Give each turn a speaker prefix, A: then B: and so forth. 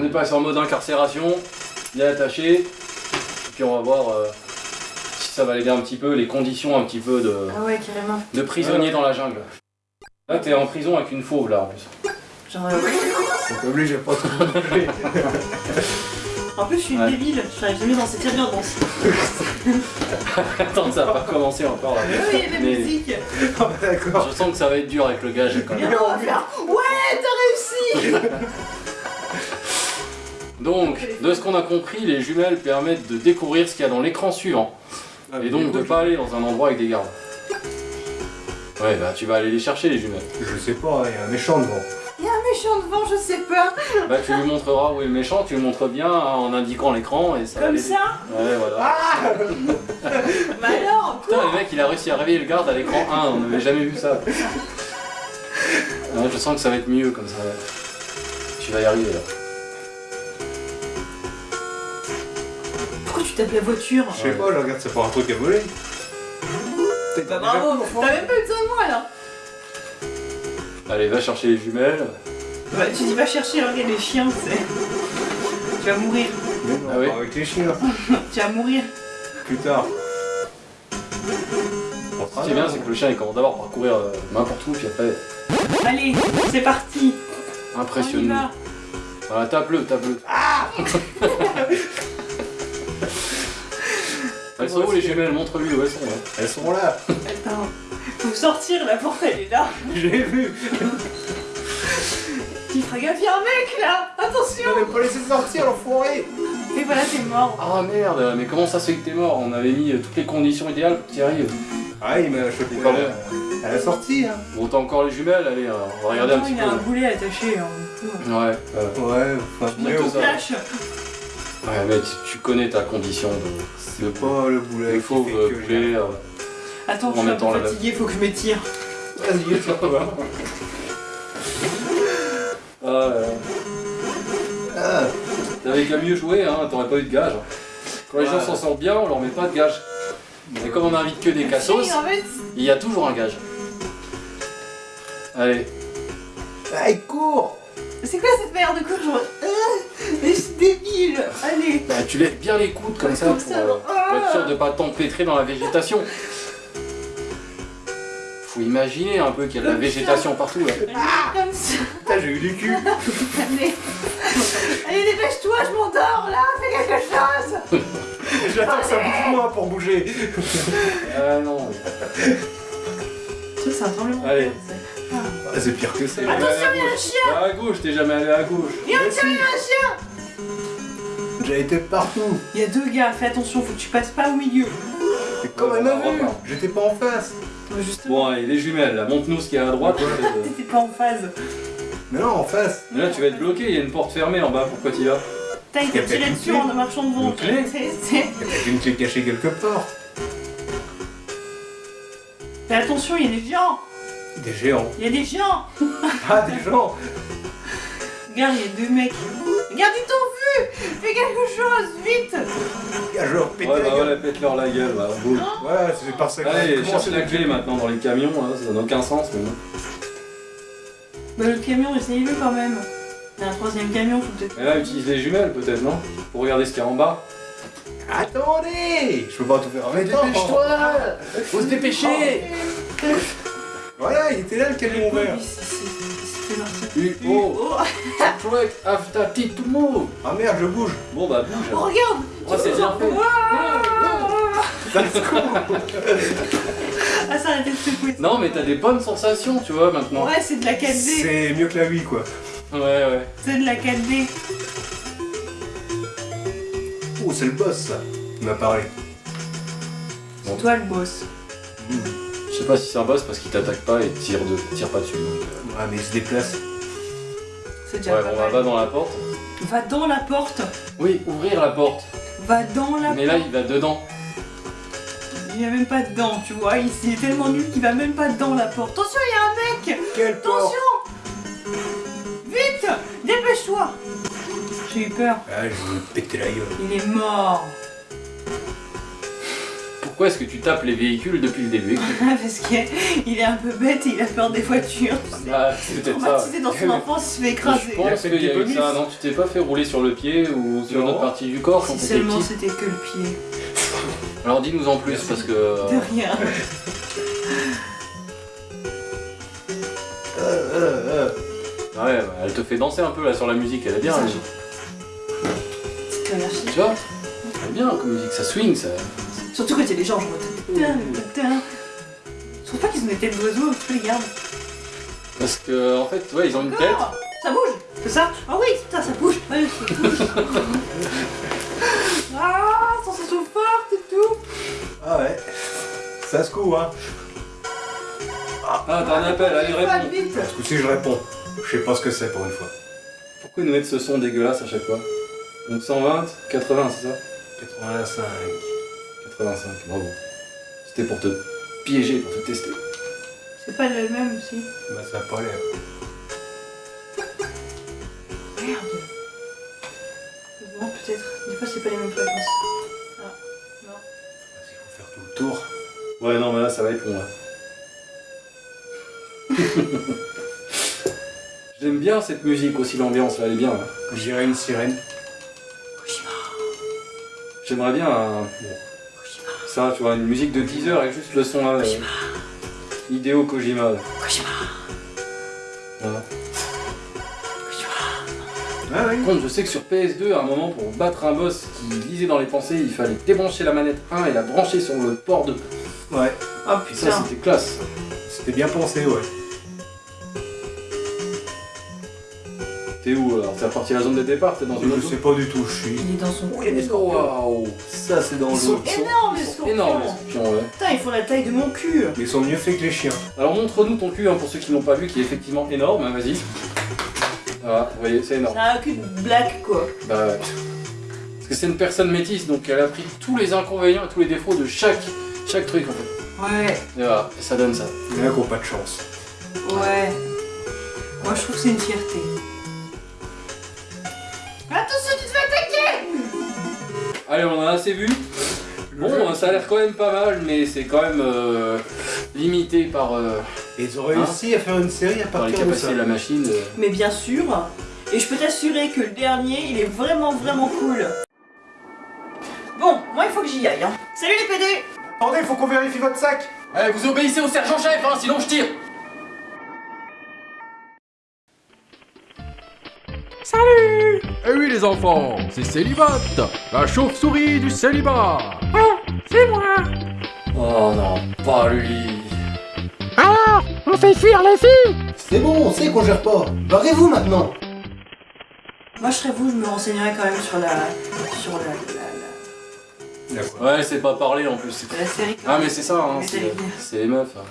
A: On est passé en mode incarcération, bien attaché. Et puis on va voir euh, si ça va aider un petit peu, les conditions un petit peu de,
B: Ah ouais, carrément.
A: de prisonnier dans la jungle. Là t'es en prison avec une fauve là en plus.
B: Genre, euh,
C: Donc obligé pas trop.
B: En plus, je suis une
A: Ouais.
B: débile. Je serais jamais dans cette ambiance.
A: Attends, ça va pas commencer encore là.
B: Oui, il y a de la
A: Mais-
B: musique.
C: Ah bah d'accord.
A: Je sens que ça va être dur avec le gage quand
B: Et
A: même. De ce qu'on a compris, les jumelles permettent de découvrir ce qu'il y a dans l'écran suivant. Et donc de pas aller dans un endroit avec des gardes. Ouais, bah tu vas aller les chercher les jumelles.
C: Je sais pas, il y a un méchant devant.
B: Il y a un méchant devant, je sais pas.
A: Bah tu lui montreras où est le méchant, tu le montres bien hein, en indiquant l'écran et ça va
B: Comme ça
A: Ouais, voilà.
B: Bah alors
A: Putain, le mec il a réussi à réveiller le garde à l'écran 1, on n'avait jamais vu ça. Ouais, je sens que ça va être mieux comme ça. Tu vas y arriver là.
B: Tapes la voiture
C: Je sais pas, je regarde, c'est pas un truc à voler.
B: Bah bravo, t'as même pas eu besoin de moi là
A: Allez, va chercher les jumelles.
B: Bah tu dis va chercher, regarde les chiens, c'est... Tu vas mourir,
C: Mais non,
A: Ah
C: avec les chiens.
B: tu vas mourir.
C: Plus tard.
A: Ce qui est bien, c'est que le chien il commence d'abord par courir euh, n'importe où, puis après,
B: Allez, c'est parti On y
A: impressionne-nous.
B: va
A: Voilà, tape-le, tape-le. Elles sont où les jumelles? Montre-lui où elles sont. hein.
C: Elles sont là.
B: Attends, faut sortir, la porte elle est là.
C: J'ai vu.
B: Tu feras gaffe, y'a un mec là Attention
C: On pas laissé sortir l'enfoiré.
B: Et voilà, t'es mort.
A: Ah merde, mais comment ça se fait que t'es mort? On avait mis euh, toutes les conditions idéales pour que tu y arrives.
C: Ah, il m'a chopé
A: pas
C: à, à la sortie. Hein.
A: Bon, t'as encore les jumelles, allez, euh, on va regarder un
B: Attends,
A: petit
B: il a un
A: peu.
B: boulet attaché. Hein. tout.
A: Ouais, euh,
C: Ouais, enfin,
A: Mais ouais, mais tu, tu connais ta condition de.
C: c'est pas le boulet.
A: Il
C: qui
A: faut
C: fait
A: euh, euh,
B: Attends,
A: En
B: je suis un peu
A: la-
B: fatigué, faut que je m'étire.
C: Vas-y.
A: Ah, euh,
C: Ah,
A: T'avais qu'à mieux jouer, hein, t'aurais pas eu de gage. Quand les gens s'en sortent bien, on leur met pas de gage. Et comme on invite que des cassos,
B: Si, en fait,
A: il y a toujours un gage. Allez,
C: ah, il court.
B: c'est quoi cette merde de genre...
A: tu lèves bien les coudes comme ça pour, euh, pour être sûr de pas t'empêtrer dans la végétation. Faut imaginer un peu qu'il y a de la végétation partout là.
B: Comme ça
C: Putain, j'ai eu du cul.
B: Allez Allez, dépêche-toi, je m'endors là Fais quelque chose
C: J'attends que ça bouge moins pour bouger.
A: Ah non.
B: Ça, c'est un tremblement
A: Allez.
B: ça.
C: Ah, c'est pire que ça.
A: Attention, il y a un chien À gauche, t'es jamais allé à gauche.
B: Il y a un chien
C: J'ai été partout.
B: Il y a deux gars, fais attention, faut que tu passes pas au milieu.
C: Mais comme elle m'a vu, j'étais pas en face.
B: Justement,
A: Bon, allez, les jumelles là, montre-nous ce qu'il y a à droite.
B: t'étais pas en phase.
C: Mais non, en face.
A: Mais là, tu vas être bloqué, il y a une porte fermée en bas, pourquoi tu y vas?
B: T'as été tiré
C: une
B: dessus
C: clé.
B: en marchant devant.
A: Une clé?
C: Il y a peut-être une clé cachée quelque part.
B: Fais attention, il y a des géants
C: Des géants.
B: Il y a des géants
C: Ah, des gens.
B: Regarde, il y a deux mecs. Regarde, Fais quelque chose, vite
C: Ah, je leur péter
A: Ouais,
C: la
A: bah
C: gueule.
A: voilà, pète-leur la gueule, voilà. boum.
C: Ouais, c'est par ça que
A: Allez,
C: j'ai
A: cherche
C: commencé
A: la clé maintenant dans les camions, hein, ça n'a aucun sens. Mais... bon.
B: Bah le camion, essayez-le quand même. Il y a un troisième camion, faut peut-être...
A: Et là, utilise les jumelles peut-être, non? Pour regarder ce qu'il y a en bas.
C: Attendez Je peux pas tout faire en même temps.
A: Faut se dépêcher
C: Voilà, il était là le camion vert.
B: Il s'est- il s'est- il s'est fait marcher.
A: U O
B: Oh,
A: Truck after T to move
C: Ah merde, je bouge.
A: Bon bah
B: oh,
A: bouge
B: regarde
A: Oh, c'est bien fait
B: Ah, ça arrêtait de secouer. ça.
A: Non mais t'as des bonnes sensations, tu vois, maintenant.
B: Ouais, c'est de la 4D.
C: C'est mieux que la Wii, quoi.
A: Ouais, ouais.
B: C'est de la 4D.
C: Oh, c'est le boss, ça. Il m'a parlé.
B: C'est toi le boss.
A: Je sais pas si c'est un boss parce qu'il t'attaque pas et tire, de... tire pas dessus. donc, euh.
C: Ouais, mais il se déplace.
B: C'est déjà
A: Ouais,
B: pas
A: bon,
B: mal.
A: va dans la porte.
B: Va dans la porte.
A: Oui, ouvrir la porte.
B: Va dans la
A: Mais
B: porte.
A: là, il va dedans.
B: Il va même pas dedans, tu vois. Il il est tellement nul qu'il va même pas dans la porte. Attention, il y a un mec
C: Quelle porte
B: Attention Vite Dépêche-toi J'ai eu peur.
C: Ah, je vais péter la gueule.
B: Il est mort.
A: Pourquoi est-ce que tu tapes les véhicules depuis le début
B: Parce qu'il est un peu bête et il a peur des voitures. tu sais.
A: Bah, c'est peut-être ça.
B: Dans son enfance, il se fait écraser.
A: Je pense
C: Il a fait
A: qu'il y a
C: le
A: eu ça, non Tu t'es pas fait rouler sur le pied ou sur une autre partie du corps quand
B: Si seulement c'était que le pied.
A: Alors dis-nous en plus parce que...
B: De rien.
C: Euh, euh, euh.
A: Ouais, bah, elle te fait danser un peu là sur la musique, elle est bien. Elle. Tu vois? Elle est bien comme musique, ça swing, ça...
B: Surtout quand il y a des gens, je vois. Je trouve pas qu'ils ont des têtes d'oiseaux, les gardes.
A: Parce que en fait, ouais, ils ont une tête.
B: Ça bouge C'est ça Ah oui, putain, ça bouge Ouais, ça bouge Ah, sensation forte et tout
C: Ah ouais. Ça se coud, hein.
A: Ah, t'as un appel, allez réponds.
B: vite
C: Ce coup-ci, je réponds. Je sais pas ce que c'est pour une fois.
A: Pourquoi ils nous mettent ce son dégueulasse à chaque fois? Donc 120, 80, c'est ça?
C: 85.
A: 85, bravo. C'était pour te piéger, pour te tester.
B: C'est pas le même aussi.
C: Bah, ça a pas l'air.
B: Merde Bon, peut-être. Des fois, c'est pas les mêmes fréquences. Ah, non.
C: Il faut faire tout le tour.
A: Ouais, non, mais là, ça va être long, là. J'aime bien cette musique aussi, l'ambiance, là, elle est bien, là.
C: J'irai une sirène.
A: J'aimerais bien un... Ça, tu vois, une musique de 10 heures avec juste le son, là. euh, Hideo Kojima, là.
B: Kojima
A: Voilà.
C: Ah oui.
A: Par contre, je sais que sur PS2, à un moment, pour battre un boss qui lisait dans les pensées, il fallait débrancher la manette 1 et la brancher sur le port 2.
C: Ouais.
B: Oh
A: Et ça,
B: putain
A: c'était classe.
C: C'était bien pensé, ouais.
A: T'es où alors T'es reparti à la zone de départ T'es dans une
C: Je sais pas du tout où je suis.
B: Il est dans son...
C: Scorpions.
A: Waouh
C: Ça, c'est dans
A: Ils sont
B: les scorpions
A: énormes les scorpions, ouais.
B: Putain, ils font la taille de mon cul
C: Mais ils sont mieux faits que les chiens.
A: Alors montre-nous ton cul hein, pour ceux qui l'ont pas vu, qui est effectivement énorme, hein, vas-y. Voilà, vous voyez, c'est énorme.
B: C'est un cul de black, quoi.
A: Bah ouais. Parce que c'est une personne métisse, donc elle a pris tous les inconvénients et tous les défauts de chaque, chaque truc en fait.
B: Ouais,
A: Et voilà, ça donne ça.
C: Il y en a qui ont pas de chance.
B: ouais. Moi, je trouve que c'est une fierté.
A: Allez, on en a assez vu. Bon, ça a l'air quand même pas mal, mais c'est quand même euh, limité par, euh,
C: Et ils ont réussi à faire une série à partir de ça.
A: capacités de la machine. euh.
B: Mais bien sûr, et je peux t'assurer que le dernier, il est vraiment, vraiment cool. Bon, moi, il faut que j'y aille. Hein. Salut les PD
C: Attendez, il faut qu'on vérifie votre sac
A: Allez, vous obéissez au sergent-chef, hein, sinon je tire
D: Eh oui les enfants, c'est Célibat, la chauve-souris du célibat.
A: Oh non, pas lui
E: Alors, on fait fuir les filles
F: C'est bon, on sait qu'on gère pas. Barrez-vous maintenant.
B: Moi, je serais vous, je me renseignerais quand même sur la... sur la...
A: Ouais, c'est pas parler en plus.
B: la, la série.
A: Ah mais c'est ça, hein, c'est c'est les meufs. hein.